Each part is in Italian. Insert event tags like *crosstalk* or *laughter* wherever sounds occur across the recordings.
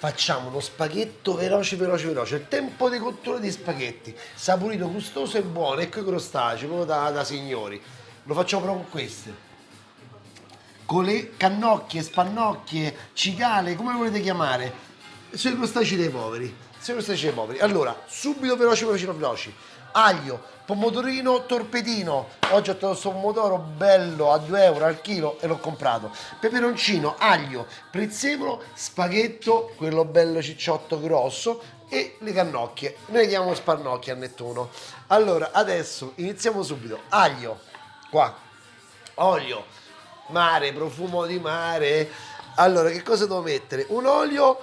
facciamo uno spaghetto veloce, veloce, veloce. Il tempo di cottura di spaghetti, saporito, gustoso e buono, ecco i crostacei, proprio da, da signori. Lo facciamo proprio con queste. Con le cannocchie, spannocchie, cicale, come volete chiamare. Sono i crostacei dei poveri. Sono i crostacei dei poveri. Allora, subito veloci, veloci, veloci. Aglio, pomodorino torpedino. Oggi ho trovato questo pomodoro bello a 2 euro al chilo e l'ho comprato. Peperoncino, aglio, prezzemolo spaghetto, quello bello cicciotto grosso e le cannocchie. Noi le chiamiamo spannocchie a Nettuno. Allora adesso iniziamo subito. Aglio qua. Olio mare, profumo di mare. Allora che cosa devo mettere? un olio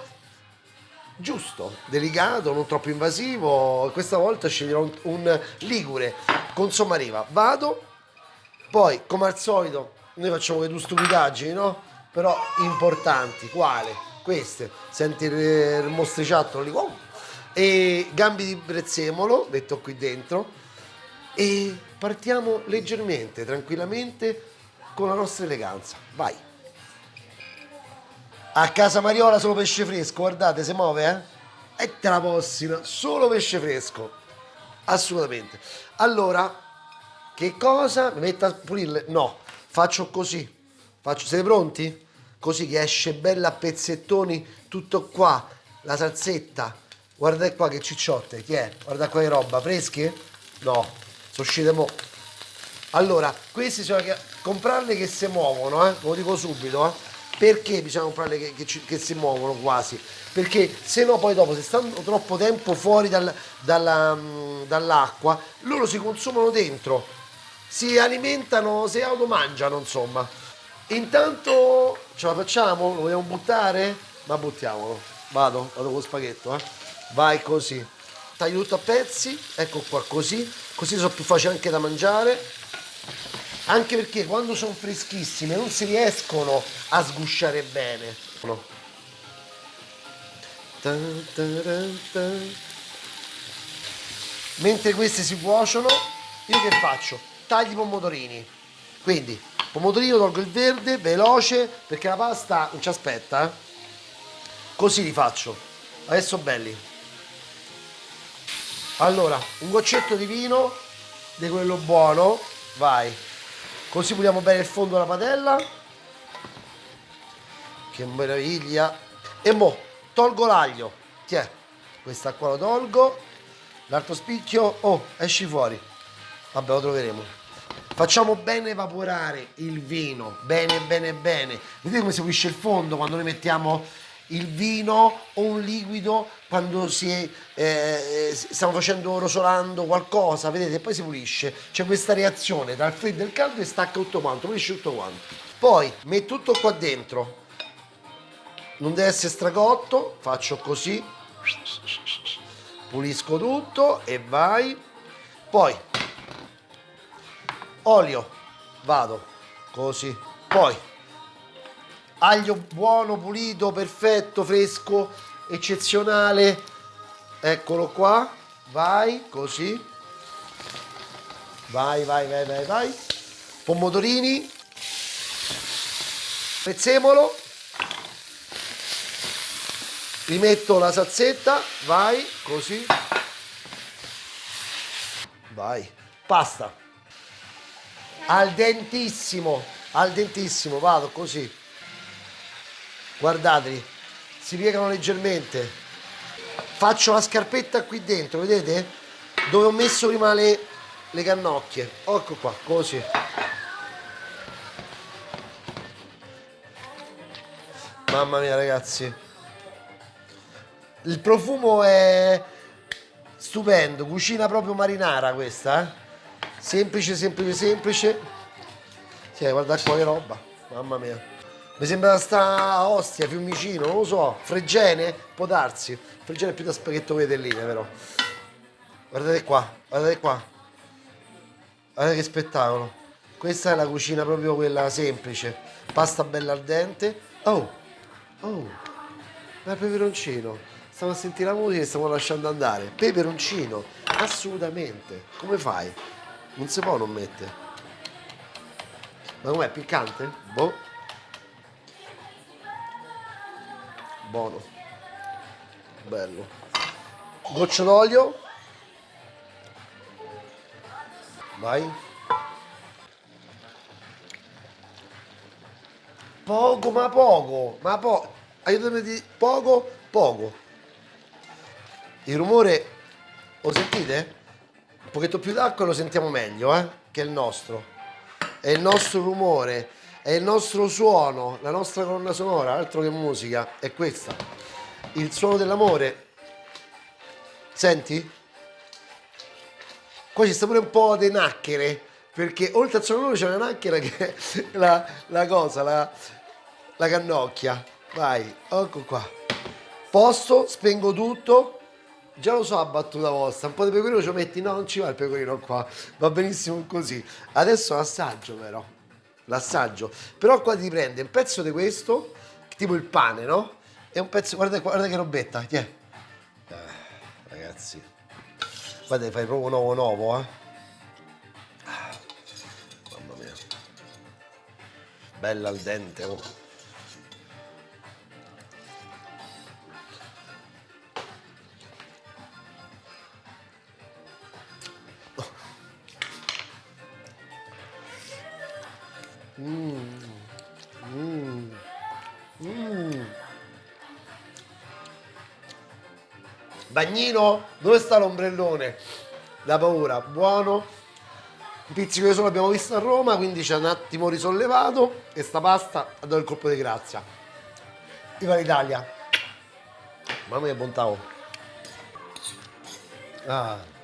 giusto, delicato, non troppo invasivo. Questa volta sceglierò un, un ligure con sommariva. Vado, poi come al solito noi facciamo le due stupidaggini, no? Però importanti. Quale? Queste. Senti il mostriciattolo lì. Wow. E gambi di prezzemolo, metto qui dentro. E partiamo leggermente, tranquillamente, con la nostra eleganza. Vai. A casa Mariola solo pesce fresco, guardate, si muove, eh? E te la possina, solo pesce fresco. Assolutamente. Allora, che cosa? Mi metto a pulirle? No, faccio così. Faccio, siete pronti? Così che esce bella a pezzettoni tutto qua. La salsetta. Guardate qua che cicciotte. Chi è? Guarda qua che roba. Fresche? No, sono uscite mo'. Allora, questi sono comprarle che si muovono, eh? Lo dico subito, eh? Perché bisogna comprarle che, che, che, si muovono quasi perché se no poi dopo se stanno troppo tempo fuori dal, dalla, mm, dall'acqua loro si consumano dentro si alimentano si automangiano insomma intanto ce la facciamo? lo vogliamo buttare? ma buttiamolo vado, vado con lo spaghetto eh? vai così taglio tutto a pezzi ecco qua così così sono più facili anche da mangiare anche perché quando sono freschissime non si riescono a sgusciare bene. Mentre queste si cuociono io che faccio? taglio i pomodorini. Quindi pomodorino tolgo il verde veloce perché la pasta non ci aspetta eh? così li faccio. Adesso belli. Allora un goccetto di vino di quello buono vai così puliamo bene il fondo della padella. Che meraviglia. E mo tolgo l'aglio. Tiè questa qua lo tolgo. L'altro spicchio oh esci fuori. Vabbè lo troveremo. Facciamo bene evaporare il vino. Bene bene bene. Vedete come si pulisce il fondo quando noi mettiamo il vino o un liquido quando si è, eh, stiamo facendo rosolando qualcosa, vedete, poi si pulisce. C'è questa reazione tra il freddo e il caldo e stacca tutto quanto, pulisce tutto quanto. Poi metto tutto qua dentro. Non deve essere stracotto, faccio così. Pulisco tutto e vai. Poi olio, vado così. Poi aglio buono, pulito, perfetto, fresco, eccezionale. Eccolo qua. Vai, così. Vai, vai, vai, vai, vai. Pomodorini. Prezzemolo. Rimetto la salsetta. Vai, così. Vai. Pasta. Al dentissimo. Al dentissimo. Vado così guardateli si piegano leggermente. Faccio la scarpetta qui dentro vedete? Dove ho messo prima le, le cannocchie. Ecco qua così. Mamma mia ragazzi. Il profumo è stupendo cucina proprio marinara questa eh? semplice semplice semplice. Sì, guarda qua che roba mamma mia mi sembra sta Ostia, Fiumicino, non lo so, Fregene, può darsi. Fregene è più da spaghetto vedelline però. Guardate qua, guardate qua. Guardate che spettacolo. Questa è la cucina proprio quella semplice. Pasta bella al dente. Oh, oh, il peperoncino. Stiamo a sentire la musica e stiamo lasciando andare. Peperoncino, assolutamente. Come fai? Non si può non mettere. Ma com'è, piccante? Boh. Buono bello. Goccio d'olio. Vai. Poco, ma poco, ma poco. Aiutami di poco, poco. Il rumore, lo sentite? Un pochetto più d'acqua lo sentiamo meglio, eh? Che il nostro. È il nostro rumore, è il nostro suono, la nostra colonna sonora, altro che musica, è questa. Il suono dell'amore. Senti? Qua ci sta pure un po' di nacchere, perché oltre al suono dell'amore c'è una nacchera che è *laughs* la, la cosa, la, la cannocchia. Vai, ecco qua. Posto, spengo tutto. Già lo so a battuta vostra, un po' di pecorino ci metti, no non ci va il pecorino qua, va benissimo così. Adesso l'assaggio però, l'assaggio. Però qua ti prende un pezzo di questo, tipo il pane, no? E un pezzo, guarda, guarda che robetta, ti è. Eh, ragazzi, guarda fai proprio nuovo nuovo, eh. Ah, Mamma mia. Bella al dente, oh. Bagnino, dove sta l'ombrellone? La paura, buono. Un pizzico di sole abbiamo visto a Roma, quindi ci ha un attimo risollevato e sta pasta ha dato il colpo di grazia. Viva l'Italia! Mamma mia bontà! oh. Ah.